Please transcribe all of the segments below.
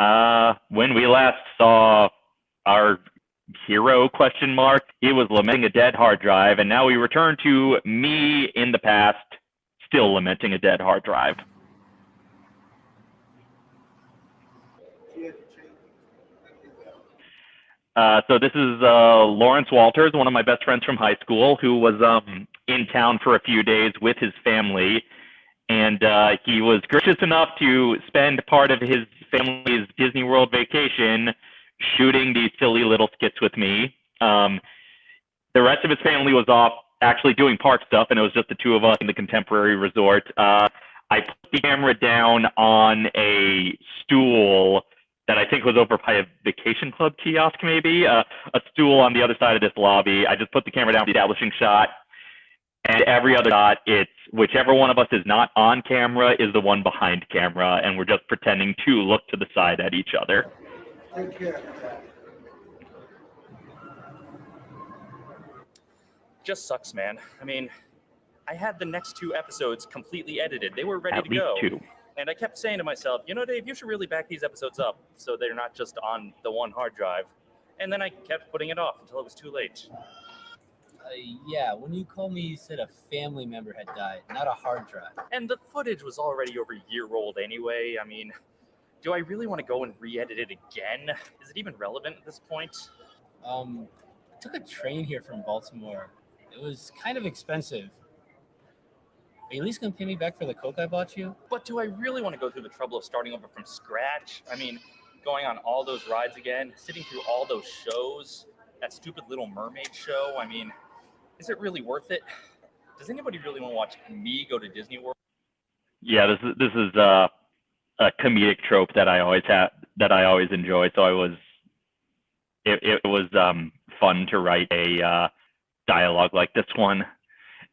Uh, when we last saw our hero question mark, he was lamenting a dead hard drive, and now we return to me in the past, still lamenting a dead hard drive. Uh, so this is uh, Lawrence Walters, one of my best friends from high school, who was um, in town for a few days with his family, and uh, he was gracious enough to spend part of his family's Disney World vacation shooting these silly little skits with me. Um, the rest of his family was off actually doing park stuff, and it was just the two of us in the contemporary resort. Uh, I put the camera down on a stool that I think was over by a vacation club kiosk, maybe uh, a stool on the other side of this lobby. I just put the camera down, the establishing shot, and every other shot, it's whichever one of us is not on camera is the one behind camera, and we're just pretending to look to the side at each other. Take care. Just sucks, man. I mean, I had the next two episodes completely edited. They were ready at to least go. two. And I kept saying to myself, you know, Dave, you should really back these episodes up so they're not just on the one hard drive. And then I kept putting it off until it was too late. Uh, yeah, when you called me, you said a family member had died, not a hard drive. And the footage was already over a year old anyway. I mean, do I really want to go and re-edit it again? Is it even relevant at this point? Um, I took a train here from Baltimore. It was kind of expensive. Are you at least gonna pay me back for the coke I bought you? But do I really want to go through the trouble of starting over from scratch? I mean, going on all those rides again, sitting through all those shows, that stupid Little Mermaid show. I mean, is it really worth it? Does anybody really want to watch me go to Disney World? Yeah, this is this is uh, a comedic trope that I always have that I always enjoy. So I was, it, it was um, fun to write a uh, dialogue like this one.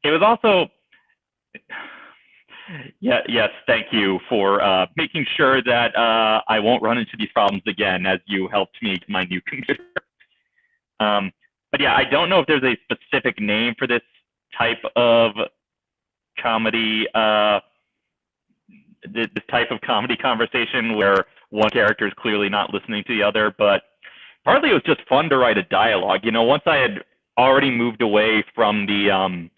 It was also, yeah, yes, thank you for uh, making sure that uh, I won't run into these problems again as you helped me my new computer. Um, but yeah, I don't know if there's a specific name for this type of comedy. Uh, this type of comedy conversation where one character is clearly not listening to the other, but partly it was just fun to write a dialogue. You know, once I had already moved away from the um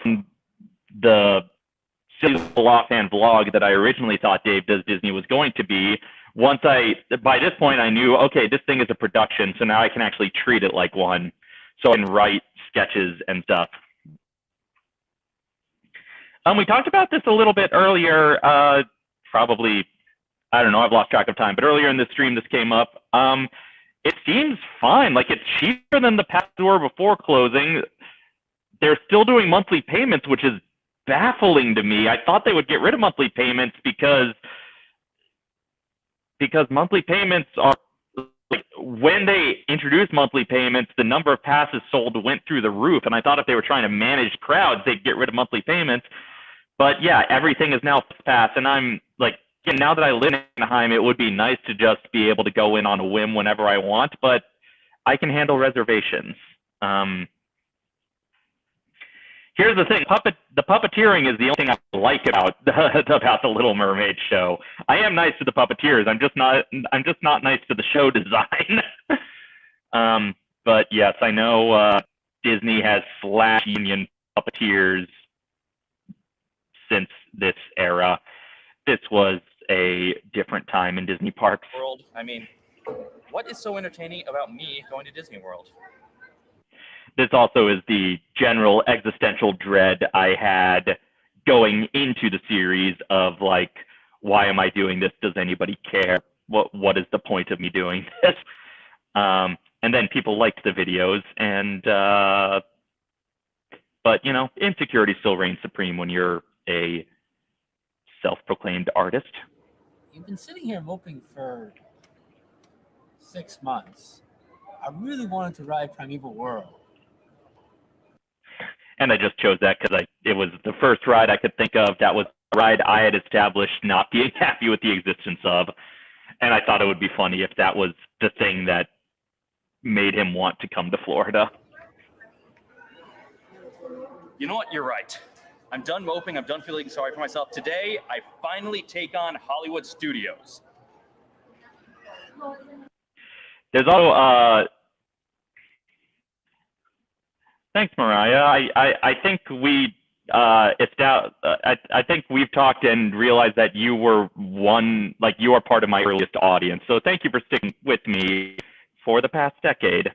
from the silly and vlog that I originally thought Dave Does Disney was going to be, once I by this point I knew, okay, this thing is a production, so now I can actually treat it like one. So I can write sketches and stuff. Um, we talked about this a little bit earlier, uh, probably, I don't know, I've lost track of time, but earlier in the stream this came up. Um, it seems fine. Like it's cheaper than the past were before closing. They're still doing monthly payments, which is baffling to me. I thought they would get rid of monthly payments because because monthly payments are like when they introduced monthly payments, the number of passes sold went through the roof. And I thought if they were trying to manage crowds, they'd get rid of monthly payments. But yeah, everything is now pass, and I'm like, again, now that I live in Anaheim, it would be nice to just be able to go in on a whim whenever I want, but I can handle reservations. Um, here's the thing: puppet the puppeteering is the only thing I like about about the Little Mermaid show. I am nice to the puppeteers. I'm just not I'm just not nice to the show design. um, but yes, I know uh, Disney has slash union puppeteers since this era. This was a different time in Disney parks. World. I mean, what is so entertaining about me going to Disney World? This also is the general existential dread I had going into the series of like, why am I doing this? Does anybody care? What what is the point of me doing this? Um, and then people liked the videos, and uh, but you know, insecurity still reigns supreme when you're a self-proclaimed artist. You've been sitting here moping for six months. I really wanted to ride Primeval World. And I just chose that because I it was the first ride I could think of that was a ride I had established not being happy with the existence of. And I thought it would be funny if that was the thing that made him want to come to Florida. You know what? You're right. I'm done moping. I'm done feeling sorry for myself. Today, I finally take on Hollywood Studios. There's also uh, thanks, Mariah. I, I, I think we uh, it's down. Uh, I, I think we've talked and realized that you were one, like you are part of my earliest audience. So thank you for sticking with me for the past decade.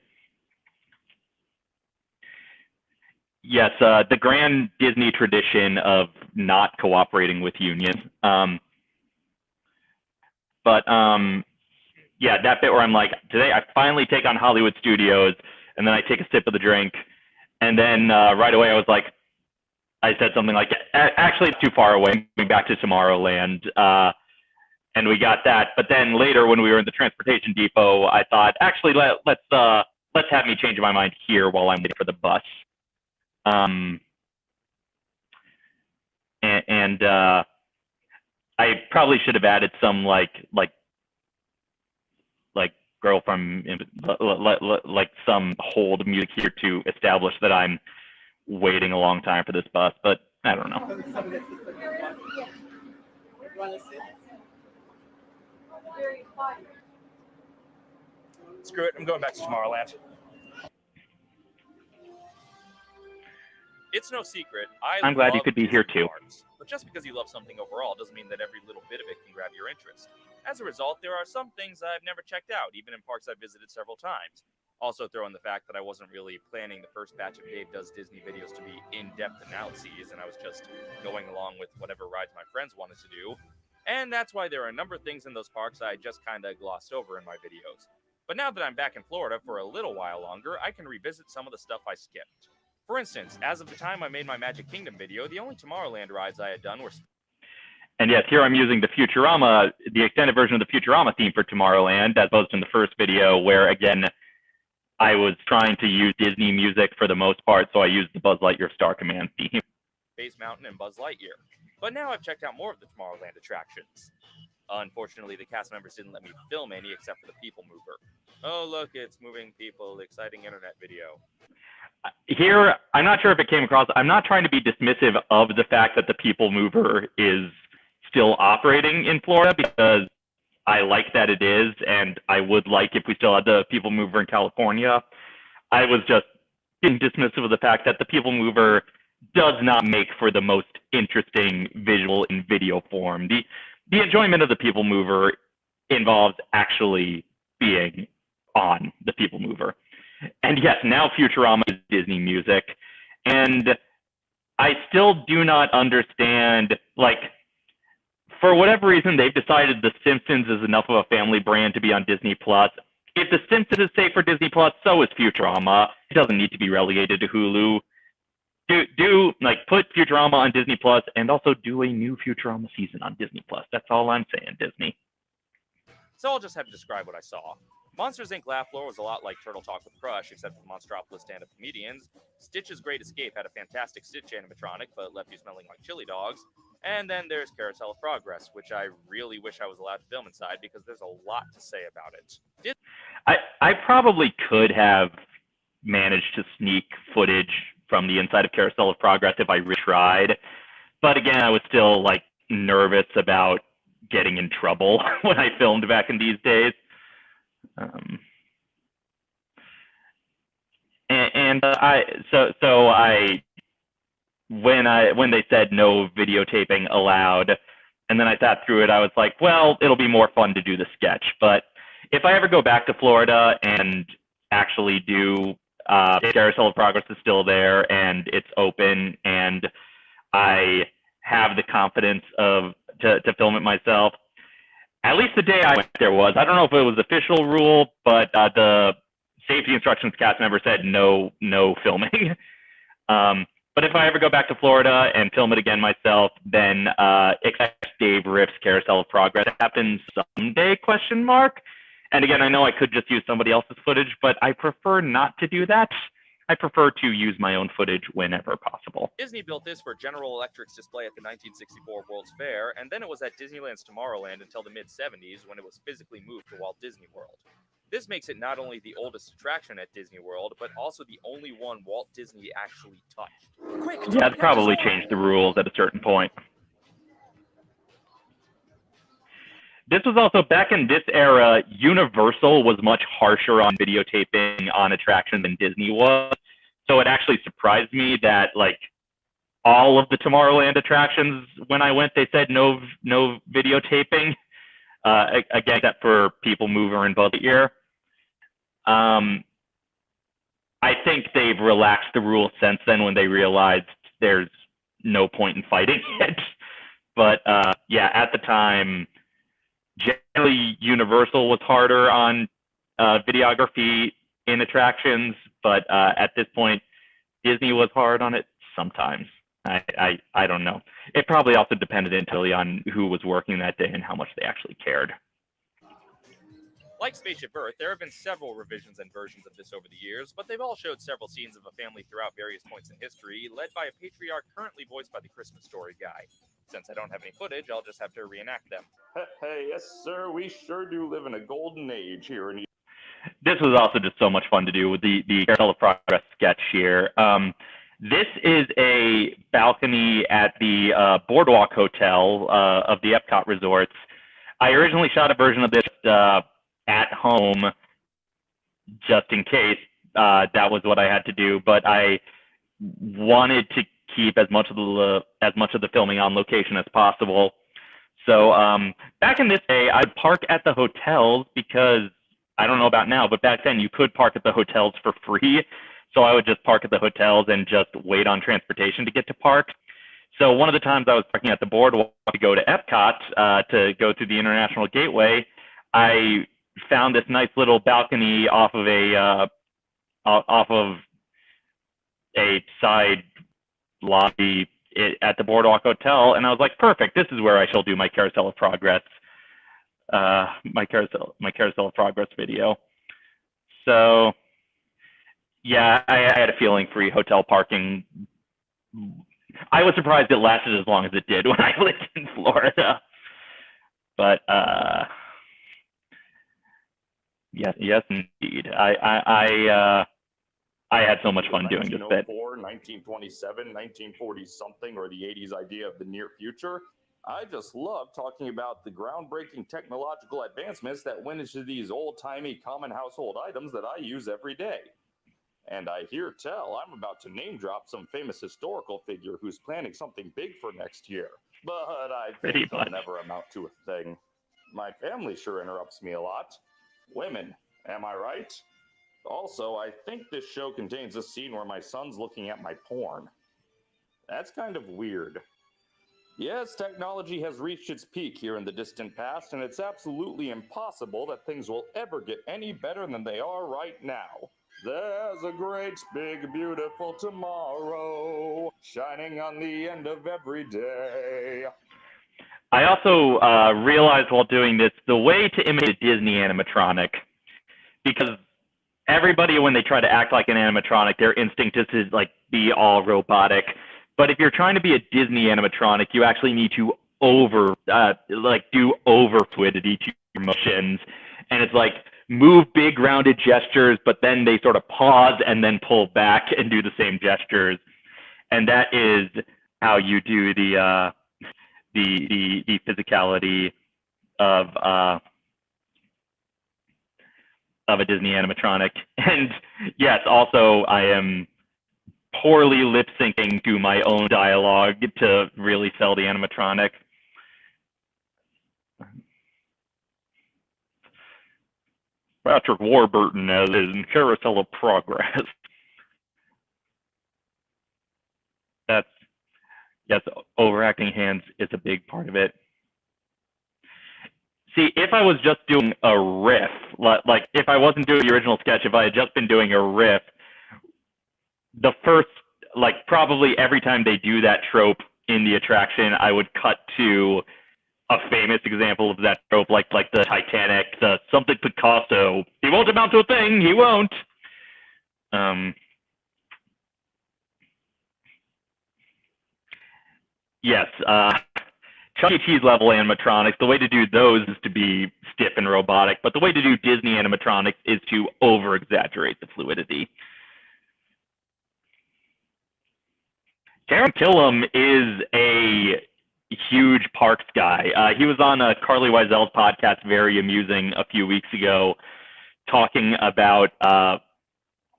Yes, uh, the grand Disney tradition of not cooperating with unions. Um, but um, yeah, that bit where I'm like, today I finally take on Hollywood Studios, and then I take a sip of the drink, and then uh, right away I was like, I said something like, actually too far away, moving back to Tomorrowland. Uh, and we got that. But then later when we were in the transportation depot, I thought, actually let, let's uh, let's have me change my mind here while I'm waiting for the bus. Um, and, and uh, I probably should have added some like like like girl from like some hold music here to establish that I'm waiting a long time for this bus, but I don't know. Screw it, I'm going back to Tomorrowland. It's no secret. I I'm glad you could be here too. Parks, but just because you love something overall doesn't mean that every little bit of it can grab your interest. As a result, there are some things I've never checked out, even in parks I've visited several times. Also, throw in the fact that I wasn't really planning the first batch of Dave Does Disney videos to be in depth analyses, and I was just going along with whatever rides my friends wanted to do. And that's why there are a number of things in those parks I just kind of glossed over in my videos. But now that I'm back in Florida for a little while longer, I can revisit some of the stuff I skipped. For instance, as of the time I made my Magic Kingdom video, the only Tomorrowland rides I had done were. And yes, here I'm using the Futurama, the extended version of the Futurama theme for Tomorrowland, as opposed to in the first video, where again, I was trying to use Disney music for the most part, so I used the Buzz Lightyear Star Command theme. Space Mountain and Buzz Lightyear. But now I've checked out more of the Tomorrowland attractions. Unfortunately, the cast members didn't let me film any except for the People Mover. Oh, look, it's moving people, exciting internet video. Here, I'm not sure if it came across. I'm not trying to be dismissive of the fact that the People Mover is still operating in Florida because I like that it is, and I would like if we still had the People Mover in California. I was just being dismissive of the fact that the People Mover does not make for the most interesting visual in video form. The the enjoyment of the People Mover involves actually being on the People Mover. And yes, now Futurama is Disney music. And I still do not understand, like, for whatever reason, they've decided The Simpsons is enough of a family brand to be on Disney Plus. If The Simpsons is safe for Disney Plus, so is Futurama. It doesn't need to be relegated to Hulu. Do do like put Futurama on Disney Plus and also do a new Futurama season on Disney Plus. That's all I'm saying, Disney. So I'll just have to describe what I saw. Monsters Inc. Laugh Floor was a lot like Turtle Talk with Crush, except for Monstropolis stand-up comedians. Stitch's Great Escape had a fantastic Stitch animatronic, but left you smelling like chili dogs. And then there's Carousel of Progress, which I really wish I was allowed to film inside because there's a lot to say about it. Did- I, I probably could have managed to sneak footage from the inside of Carousel of Progress if I retried. But again, I was still like nervous about getting in trouble when I filmed back in these days. Um, and, uh, I so so I when I when they said no videotaping allowed, and then I sat through it, I was like, well, it'll be more fun to do the sketch. But if I ever go back to Florida and actually do uh, Carousel of Progress is still there and it's open, and I have the confidence of to, to film it myself. At least the day I went there was. I don't know if it was official rule, but uh, the safety instructions cast member said no, no filming. um, but if I ever go back to Florida and film it again myself, then uh, expect Dave Riff's Carousel of Progress happens someday? Question mark. And again, I know I could just use somebody else's footage, but I prefer not to do that. I prefer to use my own footage whenever possible. Disney built this for General Electric's display at the 1964 World's Fair, and then it was at Disneyland's Tomorrowland until the mid 70s when it was physically moved to Walt Disney World. This makes it not only the oldest attraction at Disney World, but also the only one Walt Disney actually touched. Quick! Yeah, it's probably changed the rules at a certain point. This was also back in this era. Universal was much harsher on videotaping on attractions than Disney was. So it actually surprised me that like all of the Tomorrowland attractions when I went, they said no no videotaping. Uh, again, except for People Mover and Buzz Lightyear. Um, I think they've relaxed the rules since then when they realized there's no point in fighting it. But uh, yeah, at the time, generally Universal was harder on uh, videography in attractions, but uh, at this point, Disney was hard on it sometimes. I, I, I don't know. It probably also depended entirely on who was working that day and how much they actually cared. Like Spaceship Earth, there have been several revisions and versions of this over the years, but they've all showed several scenes of a family throughout various points in history, led by a patriarch currently voiced by the Christmas Story guy. Since I don't have any footage, I'll just have to reenact them. Hey, yes, sir, we sure do live in a golden age here in this was also just so much fun to do with the the Carousel of Progress sketch here. Um, this is a balcony at the uh, Boardwalk Hotel uh, of the Epcot resorts. I originally shot a version of this uh, at home, just in case uh, that was what I had to do. But I wanted to keep as much of the as much of the filming on location as possible. So um, back in this day, I'd park at the hotels because I don't know about now, but back then you could park at the hotels for free. So I would just park at the hotels and just wait on transportation to get to park. So one of the times I was parking at the boardwalk to go to Epcot uh, to go through the International Gateway, I found this nice little balcony off of a uh, off of a side lobby at the Boardwalk Hotel, and I was like, perfect. This is where I shall do my Carousel of Progress, uh, my carousel, my Carousel of Progress video. So yeah, I, I had a feeling free hotel parking. I was surprised it lasted as long as it did when I lived in Florida. But uh, yes, yes, indeed. I I I, uh, I had so much fun doing this bit. 1927, 1940 something, or the 80s idea of the near future. I just love talking about the groundbreaking technological advancements that went into these old timey common household items that I use every day. And I hear tell I'm about to name drop some famous historical figure who's planning something big for next year. But I think they'll never amount to a thing. My family sure interrupts me a lot. Women, am I right? Also, I think this show contains a scene where my son's looking at my porn. That's kind of weird. Yes, technology has reached its peak here in the distant past, and it's absolutely impossible that things will ever get any better than they are right now. There's a great, big, beautiful tomorrow shining on the end of every day. I also uh, realized while doing this the way to imitate Disney animatronic, because everybody, when they try to act like an animatronic, their instinct is to like be all robotic. But if you're trying to be a Disney animatronic, you actually need to over, uh, like, do over fluidity to your motions, and it's like move big rounded gestures, but then they sort of pause and then pull back and do the same gestures. And that is how you do the uh, the, the the physicality of uh, of a Disney animatronic. And yes, also I am poorly lip syncing to my own dialogue to really sell the animatronic. Patrick Warburton as in Carousel of Progress. That's yes, overacting hands is a big part of it. See, if I was just doing a riff, like if I wasn't doing the original sketch, if I had just been doing a riff, the first, like probably every time they do that trope in the attraction, I would cut to a famous example of that trope, like like the Titanic, the something Picasso. He won't amount to a thing. He won't. Um. Yes. Uh, Chuck E. Cheese level animatronics. The way to do those is to be stiff and robotic, but the way to do Disney animatronics is to over exaggerate the fluidity. Taran Killam is a huge parks guy. Uh, he was on uh, Carlye Wisel's podcast, very amusing, a few weeks ago, talking about uh,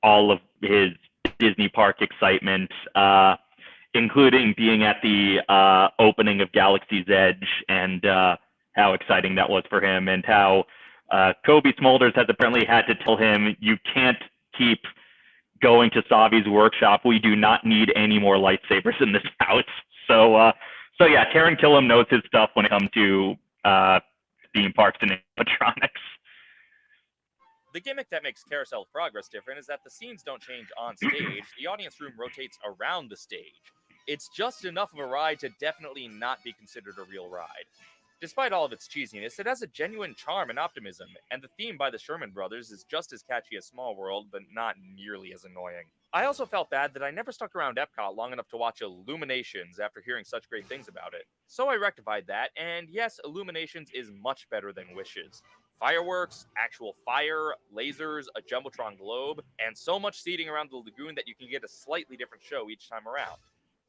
all of his Disney park excitement, uh, including being at the uh, opening of Galaxy's Edge and uh, how exciting that was for him, and how uh, Cobie Smulders has apparently had to tell him, "You can't keep." going to Savi's workshop. We do not need any more lightsabers in this house. So, uh, so yeah, Taran Killam knows his stuff when it comes to uh, theme parks and animatronics. The gimmick that makes Carousel of Progress different is that the scenes don't change on stage. the audience room rotates around the stage. It's just enough of a ride to definitely not be considered a real ride. Despite all of its cheesiness, it has a genuine charm and optimism, and the theme by the Sherman brothers is just as catchy as Small World, but not nearly as annoying. I also felt bad that I never stuck around Epcot long enough to watch Illuminations after hearing such great things about it. So I rectified that, and yes, Illuminations is much better than Wishes. Fireworks, actual fire, lasers, a Jumbotron globe, and so much seating around the lagoon that you can get a slightly different show each time around.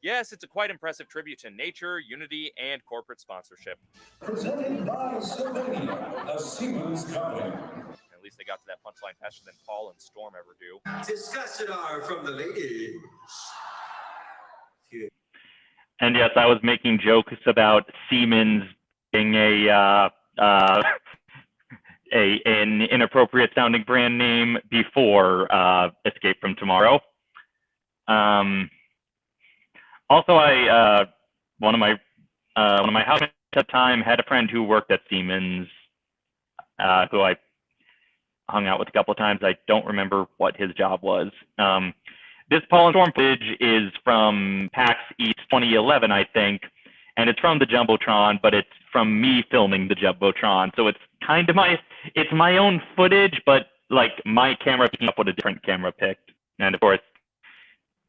Yes, it's a quite impressive tribute to nature, unity, and corporate sponsorship. Presented by Sylvania, a Siemens company. At least they got to that punchline faster than Paul and Storm ever do. Discussion hour from the ladies. And yes, I was making jokes about Siemens being a uh, uh, a an inappropriate sounding brand name before uh, Escape from Tomorrow. Um, also, I uh, one of my uh, one of my housemates at the time had a friend who worked at Siemens, uh, who I hung out with a couple of times. I don't remember what his job was. Um, this and Storm footage is from PAX East 2011, I think, and it's from the Jumbotron, but it's from me filming the Jumbotron. So it's kind of my it's my own footage, but like my camera picking up what a different camera picked. And of course,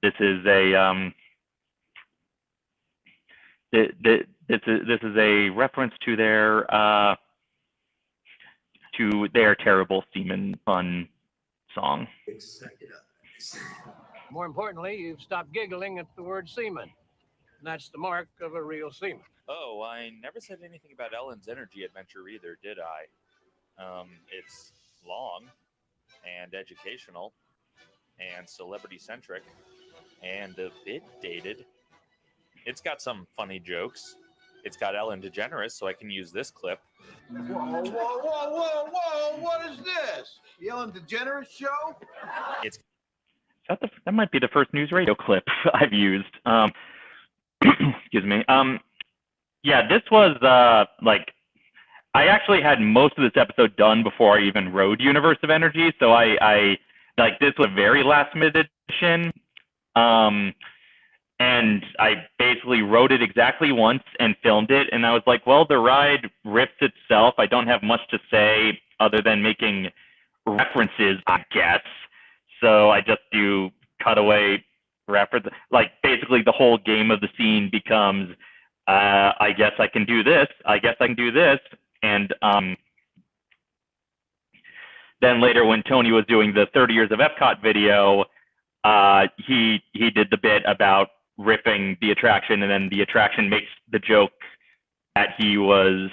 this is a um, the, the, this is this is a reference to their uh, to their terrible Seaman Fun song. More importantly, you've stopped giggling at the word seaman. And that's the mark of a real seaman. Oh, I never said anything about Ellen's energy adventure either, did I? Um, it's long and educational and celebrity centric and a bit dated. It's got some funny jokes. It's got Ellen DeGeneres, so I can use this clip. Whoa, whoa, whoa, whoa, whoa! What is this? The Ellen DeGeneres show? It's That, the, that might be the first news radio clip I've used. Um, excuse me. Um, yeah, this was uh, like I actually had most of this episode done before I even wrote Universe of Energy, so I, I like this was a very last minute edition. Um, and I basically wrote it exactly once and filmed it. And I was like, well, the ride rips itself. I don't have much to say other than making references, I guess. So I just do cutaway reference. Like basically, the whole game of the scene becomes, uh, I guess I can do this. I guess I can do this. And um, then later, when Tony was doing the 30 years of Epcot video, uh, he he did the bit about ripping the attraction, and then the attraction makes the joke that he was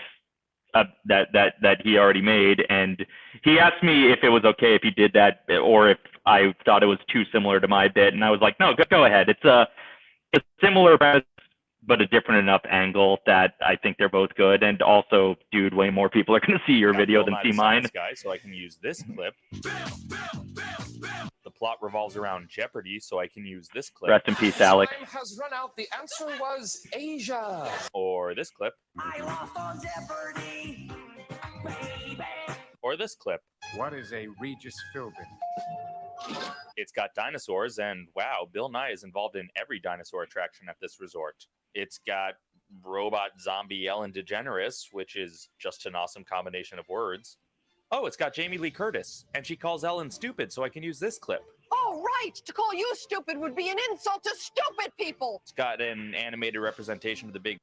uh, that that that he already made, and he asked me if it was okay if he did that, or if I thought it was too similar to my bit, and I was like, no, go, go ahead. It's a it's similar, but a different enough angle that I think they're both good. And also, dude, way more people are going to see your video than see mine. Guy, so I can use this clip. The plot revolves around Jeopardy, so I can use this clip. Rest in peace, Alex. Time has run out. The answer was Asia. Or this clip. I lost on Jeopardy, baby. Or this clip. What is a Regis Philbin? It's got dinosaurs, and wow, Bill Nye is involved in every dinosaur attraction at this resort. It's got robot zombie Ellen DeGeneres, which is just an awesome combination of words. Oh, it's got Jamie Lee Curtis, and she calls Ellen stupid, so I can use this clip. Oh, right. To call you stupid would be an insult to stupid people. It's got an animated representation of the big.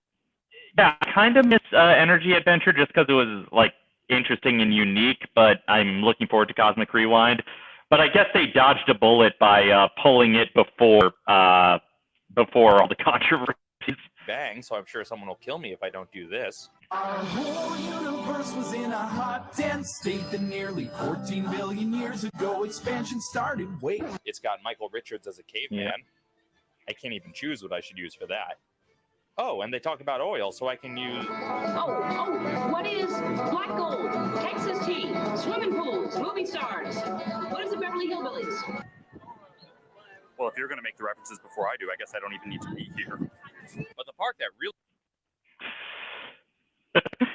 Yeah, I kind of miss uh, Energy Adventure just because it was like interesting and unique, but I'm looking forward to Cosmic Rewind. But I guess they dodged a bullet by uh, pulling it before uh, before all the controversies. Bang, so I'm sure someone will kill me if I don't do this. Our whole universe was in a hot, dense state that nearly 14 billion years ago expansion started. Wait. It's got Michael Richards as a caveman. Yeah. I can't even choose what I should use for that. Oh, and they talk about oil, so I can use. Oh, oh, what is black gold, Texas tea, swimming pools, movie stars? What is the Beverly Hillbillies? Well, if you're going to make the references before I do, I guess I don't even need to be here. That really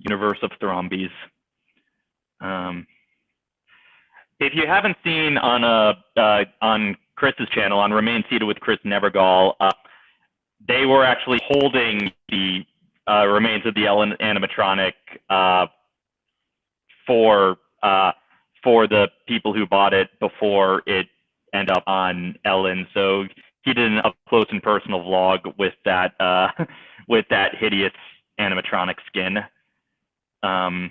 universe of Thrombies. Um, if you haven't seen on uh, uh, on Chris's channel on Remain Seated with Chris Nevergall, uh, they were actually holding the uh, remains of the Ellen animatronic uh, for uh, for the people who bought it before it end up on Ellen. So he did an up close and personal vlog with that uh, with that hideous animatronic skin. Um,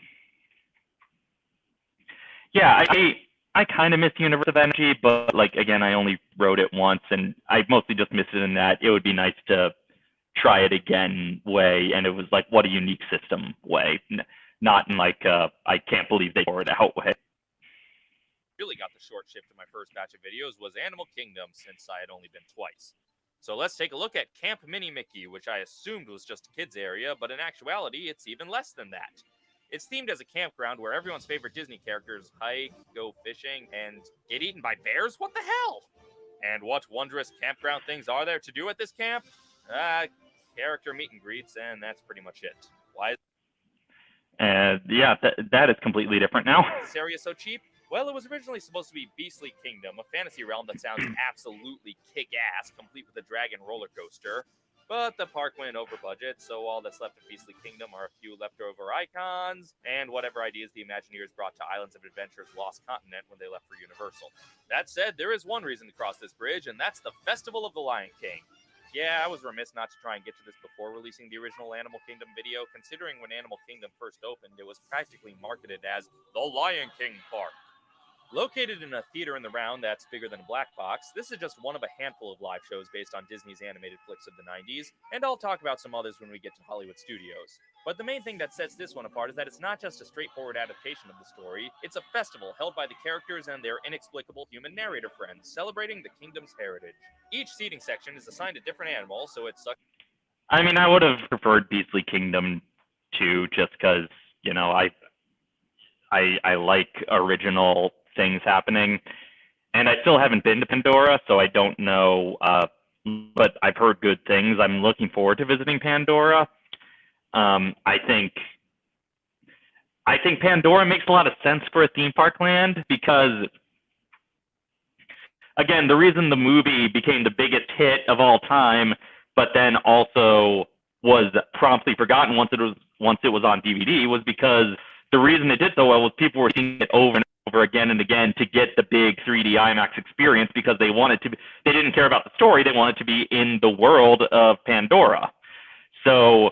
yeah, I I kind of miss Universe of Energy, but like again, I only wrote it once, and I mostly just miss it in that it would be nice to try it again way, and it was like what a unique system way, not in like uh, I can't believe they tore it out way. Really got the short shift in my first batch of videos was Animal Kingdom, since I had only been twice. So let's take a look at Camp Mini Mickey, which I assumed was just a kids area, but in actuality, it's even less than that. It's themed as a campground where everyone's favorite Disney characters hike, go fishing, and get eaten by bears? What the hell? And what wondrous campground things are there to do at this camp? Uh, character meet and greets, and that's pretty much it. Why is And yeah, that that is completely different now. this area so cheap? Well, it was originally supposed to be Beastly Kingdom, a fantasy realm that sounds absolutely kick ass, complete with a dragon roller coaster. But the park went over budget, so all that's left of Beastly Kingdom are a few leftover icons and whatever ideas the Imagineers brought to Islands of Adventure's Lost Continent when they left for Universal. That said, there is one reason to cross this bridge, and that's the Festival of the Lion King. Yeah, I was remiss not to try and get to this before releasing the original Animal Kingdom video, considering when Animal Kingdom first opened, it was practically marketed as the Lion King Park. Located in a theater in the round that's bigger than a black box, this is just one of a handful of live shows based on Disney's animated flicks of the 90s, and I'll talk about some others when we get to Hollywood Studios. But the main thing that sets this one apart is that it's not just a straightforward adaptation of the story, it's a festival held by the characters and their inexplicable human narrator friends, celebrating the kingdom's heritage. Each seating section is assigned a different animal, so it's I mean, I would have preferred Beastly Kingdom too, just because you know I I I like original things happening, and I still haven't been to Pandora, so I don't know. Uh, but I've heard good things. I'm looking forward to visiting Pandora. Um, I think I think Pandora makes a lot of sense for a theme park land because again, the reason the movie became the biggest hit of all time, but then also was promptly forgotten once it was once it was on DVD was because the reason it did so well was people were seeing it over and over again and again to get the big 3D IMAX experience because they wanted to be, they didn't care about the story, they wanted to be in the world of Pandora. So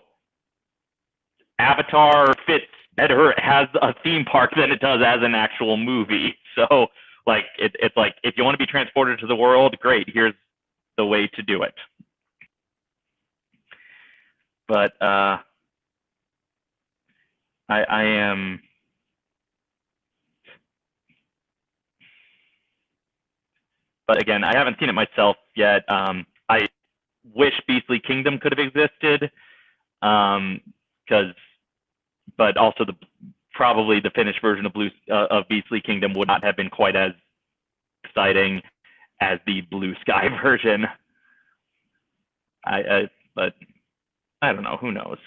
Avatar fits better as a theme park than it does as an actual movie. So like it, it's like if you want to be transported to the world, great. Here's the way to do it. But uh, I, I am. But again, I haven't seen it myself yet. Um, I wish Beastly Kingdom could have existed, because, but also the probably the finished version of Blue uh, of Beastly Kingdom would not have been quite as exciting as the Blue Sky version. I, I but I don't know. Who knows?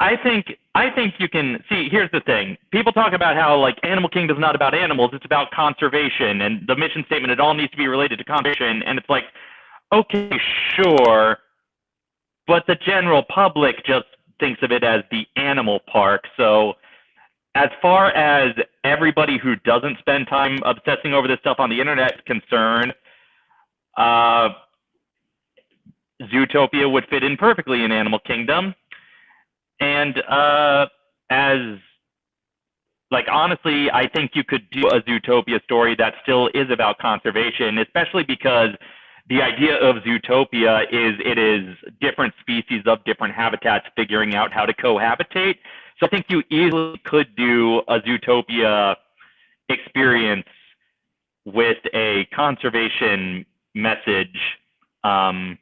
I think I think you can see. Here's the thing: people talk about how like Animal Kingdom is not about animals; it's about conservation, and the mission statement it all needs to be related to conservation. And it's like, okay, sure, but the general public just thinks of it as the animal park. So, as far as everybody who doesn't spend time obsessing over this stuff on the internet is concerned, uh, Zootopia would fit in perfectly in Animal Kingdom. And uh, as like honestly, I think you could do a Zootopia story that still is about conservation, especially because the idea of Zootopia is it is different species of different habitats figuring out how to cohabitate. So I think you easily could do a Zootopia experience with a conservation message. Um,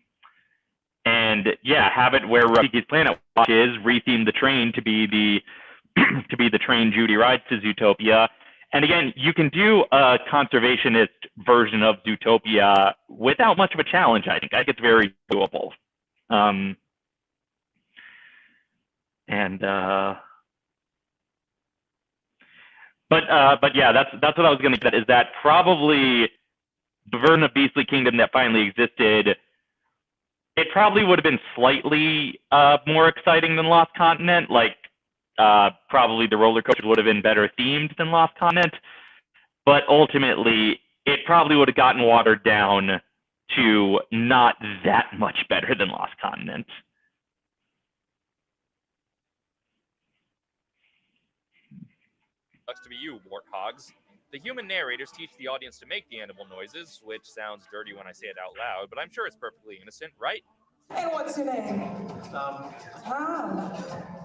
and yeah, have it where Rafiki's Planet Watch is retheme the train to be the to be the train Judy rides to Zootopia. And again, you can do a conservationist version of Zootopia without much of a challenge. I think I think it's very doable. Um, and uh, but uh, but yeah, that's that's what I was going to get. Is that probably the version of Beastly Kingdom that finally existed? It probably would have been slightly uh, more exciting than Lost Continent. Like uh, probably the roller coaster would have been better themed than Lost Continent, but ultimately it probably would have gotten watered down to not that much better than Lost Continent. Sucks to be you, warthogs. The human narrators teach the audience to make the animal noises, which sounds dirty when I say it out loud, but I'm sure it's perfectly innocent, right? And what's your name? Tom. Tom.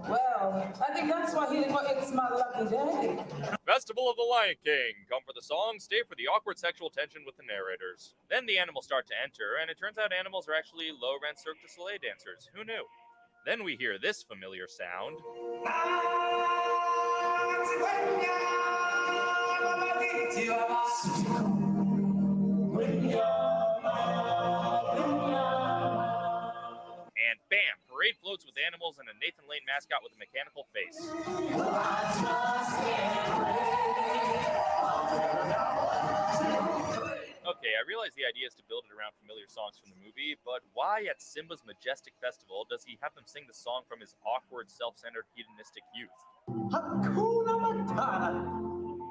Well, I think that's why he for it's my lucky day. Festival of the Lion King. Come for the song, stay for the awkward sexual tension with the narrators. Then the animals start to enter, and it turns out animals are actually low rent Cirque du Soleil dancers. Who knew? Then we hear this familiar sound. Ah, And bam, parade floats with animals and a Nathan Lane mascot with a mechanical face. Okay, I realize the idea is to build it around familiar songs from the movie, but why at Simba's majestic festival does he have them sing the song from his awkward, self-centered, hedonistic youth? Hakuna Matata.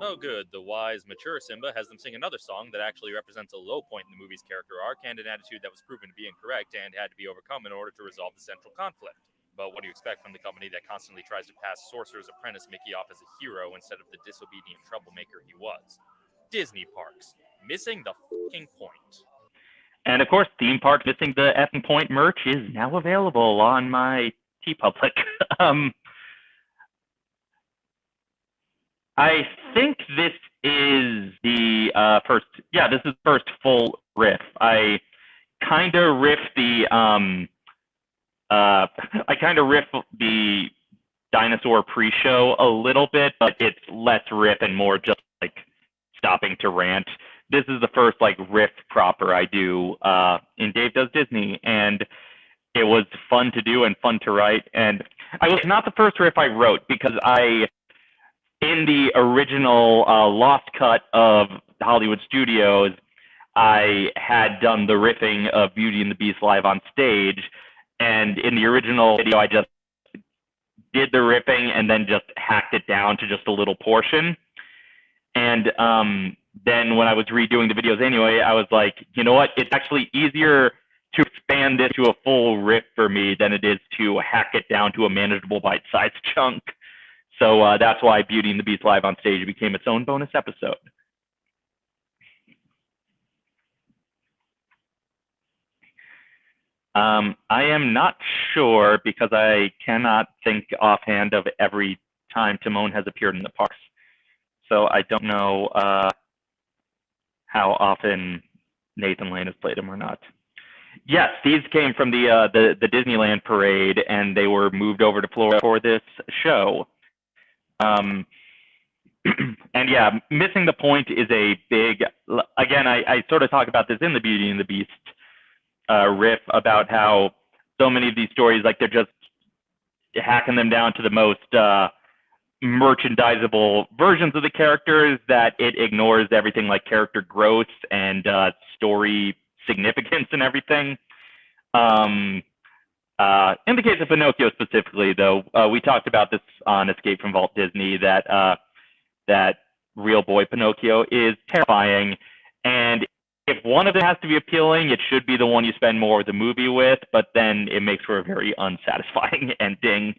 Oh, good. The wise, mature Simba has them sing another song that actually represents a low point in the movie's character arc and an attitude that was proven to be incorrect and had to be overcome in order to resolve the central conflict. But what do you expect from the company that constantly tries to pass Sorcerer's Apprentice Mickey off as a hero instead of the disobedient troublemaker he was? Disney parks. Missing the fucking point. And of course, theme park missing the effing point merch is now available on my TeePublic. um, I think this is the uh, first. Yeah, this is first full riff. I kind of riff the. Um, uh, I kind of riff the dinosaur pre-show a little bit, but it's less riff and more just like stopping to rant. This is the first like riff proper I do uh, in Dave Does Disney, and it was fun to do and fun to write. And I was not the first riff I wrote because I in the original uh, lost cut of Hollywood Studios, I had done the riffing of Beauty and the Beast live on stage, and in the original video, I just did the riffing and then just hacked it down to just a little portion. And um, then when I was redoing the videos anyway, I was like, you know what? It's actually easier to expand this to a full riff for me than it is to hack it down to a manageable bite-sized chunk. So uh, that's why Beauty and the Beast live on stage became its own bonus episode. Um, I am not sure because I cannot think offhand of every time Timon has appeared in the parks. So I don't know uh, how often Nathan Lane has played him or not. Yes, these came from the, uh, the the Disneyland parade, and they were moved over to Florida for this show. Um, and yeah, missing the point is a big. Again, I, I sort of talk about this in the Beauty and the Beast uh, riff about how so many of these stories, like they're just hacking them down to the most uh, merchandisable versions of the characters that it ignores everything like character growth and uh, story significance and everything. Um, uh, in the case of Pinocchio specifically, though, uh, we talked about this on Escape from Walt Disney that uh, that real boy Pinocchio is terrifying, and if one of them has to be appealing, it should be the one you spend more of the movie with. But then it makes for a very unsatisfying ending,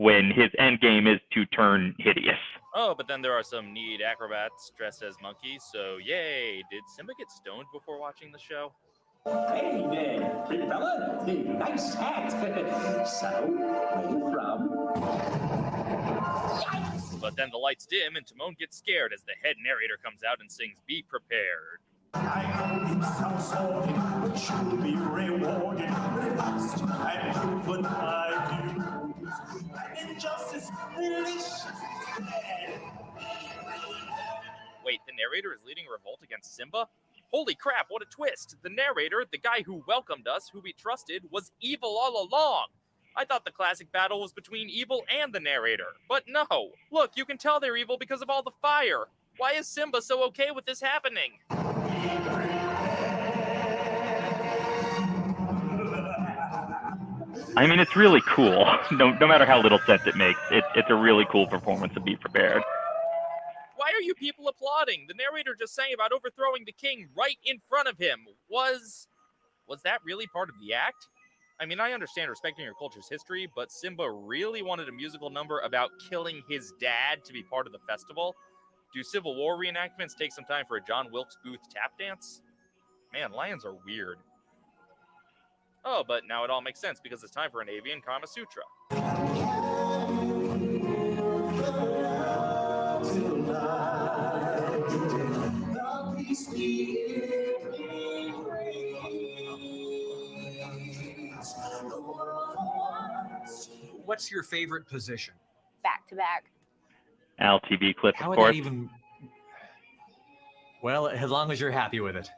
when his end game is to turn hideous. Oh, but then there are some neat acrobats dressed as monkeys. So yay! Did Simba get stoned before watching the show? Hey there, big fella. Hey, nice hat. so, where you from? But then the lights dim and Timon gets scared as the head narrator comes out and sings "Be Prepared." It sounds sordid, but you'll be rewarded with a vast and proven high views. And injustice delicious. Wait, the narrator is leading a revolt against Simba? Holy crap, what a twist! The narrator, the guy who welcomed us, who we trusted, was evil all along! I thought the classic battle was between evil and the narrator, but no! Look, you can tell they're evil because of all the fire! Why is Simba so okay with this happening? I mean, it's really cool. No, no matter how little sense it makes, it, it's a really cool performance to be prepared. Why are you people applauding? The narrator just saying about overthrowing the king right in front of him. Was was that really part of the act? I mean, I understand respecting your culture's history, but Simba really wanted a musical number about killing his dad to be part of the festival. Do Civil War reenactments take some time for a John Wilkes Booth tap dance? Man, lions are weird. Oh, but now it all makes sense because it's time for an avian Kama Sutra. What's your favorite position? Back to back. LTV clip, How of would course. that even? Well, as long as you're happy with it.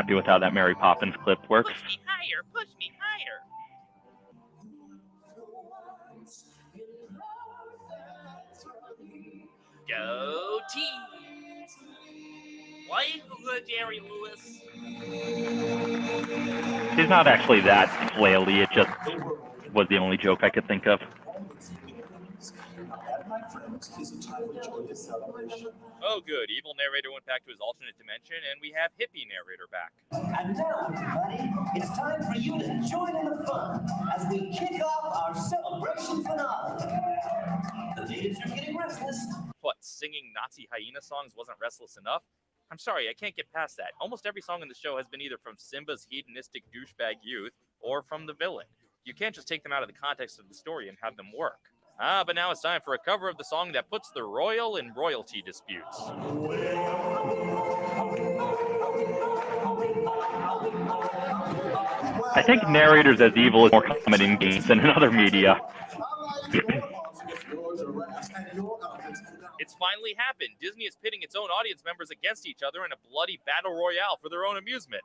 Happy with how that Mary Poppins clip works. Push me higher, push me higher. Go team. Why good Jerry Lewis? He's not actually that flaily. It just was the only joke I could think of. My friends, is it time to join this celebration? Oh, good. Evil narrator went back to his alternate dimension, and we have hippie narrator back. And now, everybody, it's time for you to join in the fun as we kick off our celebration finale. The natives are getting restless. What, singing Nazi hyena songs wasn't restless enough? I'm sorry, I can't get past that. Almost every song in the show has been either from Simba's hedonistic douchebag youth or from the villain. You can't just take them out of the context of the story and have them work. Ah, but now it's time for a cover of the song that puts the royal in royalty disputes. I think narrators as evil is more common in games than in other media. It's finally happened. Disney is pitting its own audience members against each other in a bloody battle royale for their own amusement.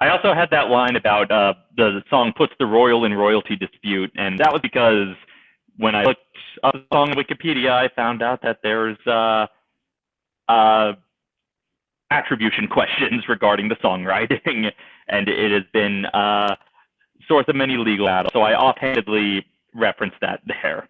I also had that line about uh, the song puts the royal in royalty dispute, and that was because when I looked up the song on Wikipedia, I found out that there's uh, uh, attribution questions regarding the songwriting, and it has been uh, source of many legal battles. So I offhandedly referenced that there.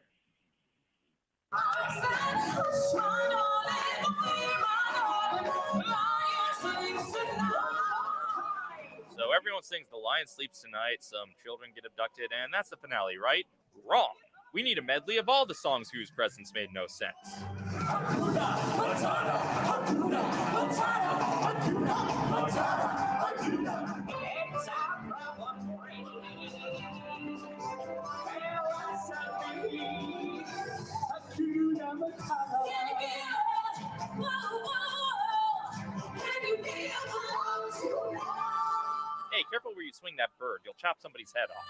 Everyone sings The Lion Sleeps Tonight, some children get abducted, and that's the finale, right? Wrong. We need a medley of all the songs whose presence made no sense. Chop somebody's head off.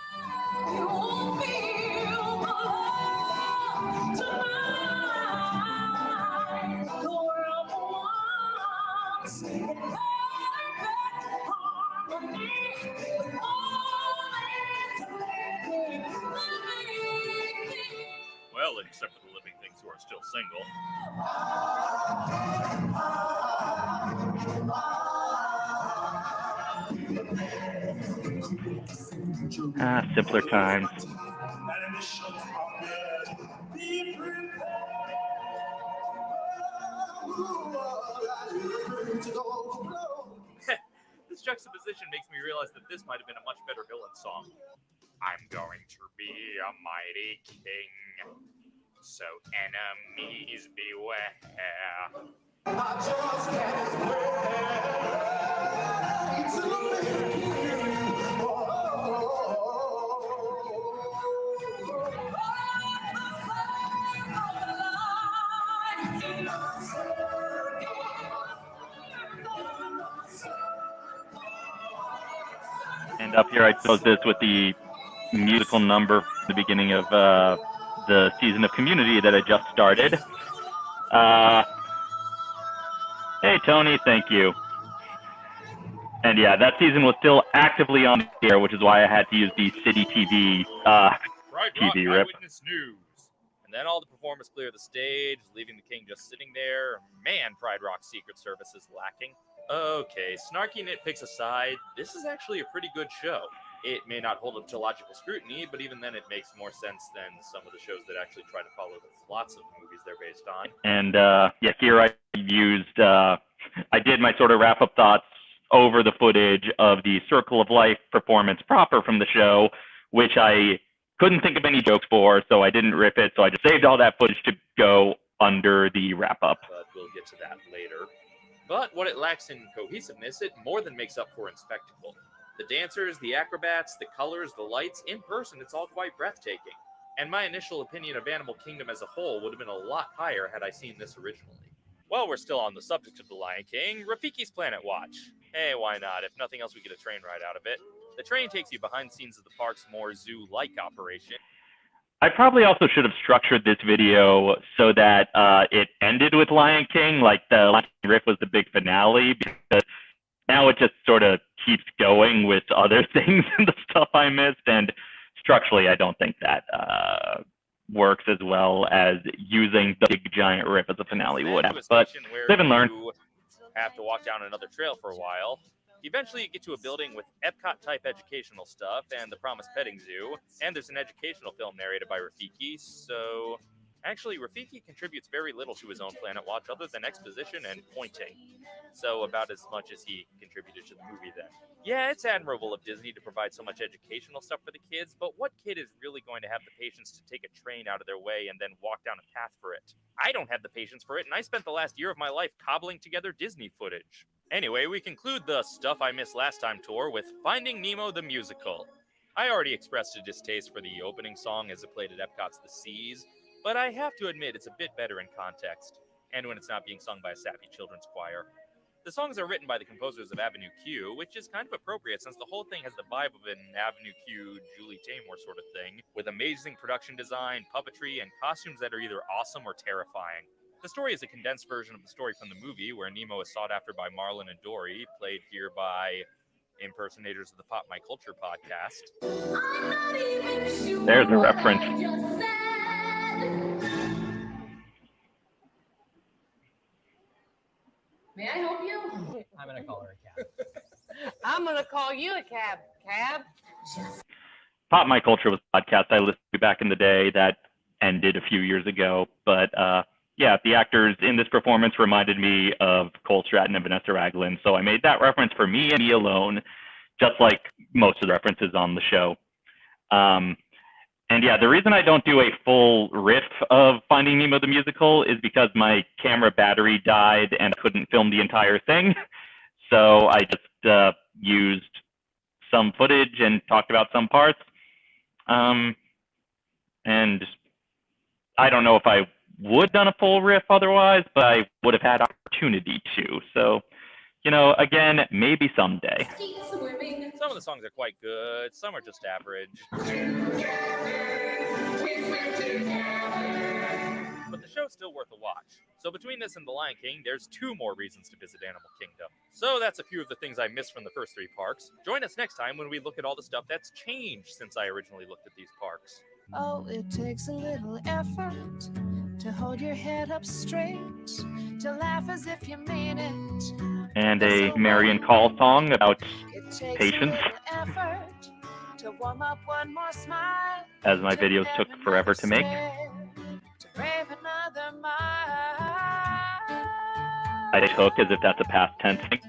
Well, except for the living things who are still single. Ah, simpler times. this juxtaposition makes me realize that this might have been a much better villain song. I'm going to be a mighty king, so enemies beware. Up here, I chose this with the musical number, the beginning of uh, the season of Community that I just started. Uh, hey, Tony, thank you. And yeah, that season was still actively on the air, which is why I had to use the City TV uh, Rock TV rip. Eyewitness News. And then all the performers clear the stage, leaving the king just sitting there. Man, Pride Rock Secret Service is lacking. Okay, snarky nitpicks aside, this is actually a pretty good show. It may not hold up to logical scrutiny, but even then it makes more sense than some of the shows that actually try to follow the plots of the movies they're based on. And uh, yeah, here I used, uh, I did my sort of wrap up thoughts over the footage of the Circle of Life performance proper from the show, which I couldn't think of any jokes for, so I didn't rip it. So I just saved all that footage to go under the wrap up. but we'll get to that later. But what it lacks in cohesiveness, it more than makes up for in spectacle. The dancers, the acrobats, the colors, the lights, in person, it's all quite breathtaking. And my initial opinion of Animal Kingdom as a whole would have been a lot higher had I seen this originally. While we're still on the subject of The Lion King, Rafiki's Planet Watch. Hey, why not? If nothing else, we get a train ride out of it. The train takes you behind scenes of the park's more zoo like operation. I probably also should have structured this video so that uh, it ended with Lion King, like the Lion King riff was the big finale, because now it just sort of keeps going with other things and the stuff I missed. And structurally, I don't think that uh, works as well as using the big giant riff as a finale would have. But live and learn. have to walk down another trail for a while. Eventually, you get to a building with Epcot type educational stuff and the Promised Petting Zoo, and there's an educational film narrated by Rafiki. So, actually, Rafiki contributes very little to his own Planet Watch other than exposition and pointing. So, about as much as he contributed to the movie then. Yeah, it's admirable of Disney to provide so much educational stuff for the kids, but what kid is really going to have the patience to take a train out of their way and then walk down a path for it? I don't have the patience for it, and I spent the last year of my life cobbling together Disney footage. Anyway, we conclude the Stuff I Missed Last Time tour with Finding Nemo the Musical. I already expressed a distaste for the opening song as it played at Epcot's The Seas, but I have to admit it's a bit better in context, and when it's not being sung by a sappy children's choir. The songs are written by the composers of Avenue Q, which is kind of appropriate since the whole thing has the vibe of an Avenue Q, Julie Taymor sort of thing, with amazing production design, puppetry, and costumes that are either awesome or terrifying. The story is a condensed version of the story from the movie, where Nemo is sought after by Marlin and Dory, played here by impersonators of the Pop My Culture podcast. There's a reference. May I help you? I'm gonna call her a cab. I'm gonna call you a cab. Cab. Pop My Culture was a podcast I listened to back in the day that ended a few years ago. But uh, yeah, the actors in this performance reminded me of Cole Stratton and Vanessa Ragland. So I made that reference for me and me alone, just like most of the references on the show. Um, and yeah, the reason I don't do a full riff of Finding Nemo the musical is because my camera battery died and I couldn't film the entire thing. So I just uh, used some footage and talked about some parts. Um, and I don't know if I would done a full riff otherwise, but I would have had opportunity to. So, you know, again, maybe someday. Some of the songs are quite good, some are just average. But the show's still worth a watch. So between this and The Lion King, there's two more reasons to visit Animal Kingdom. So that's a few of the things I missed from the first three parks. Join us next time when we look at all the stuff that's changed since I originally looked at these parks. Oh, it takes a little effort to hold your head up straight, to laugh as if you mean it. And a Marian Call song about patience, effort to warm up one more smile. as my videos took forever to make. To brave another mile. I took as if that's a past tense thing.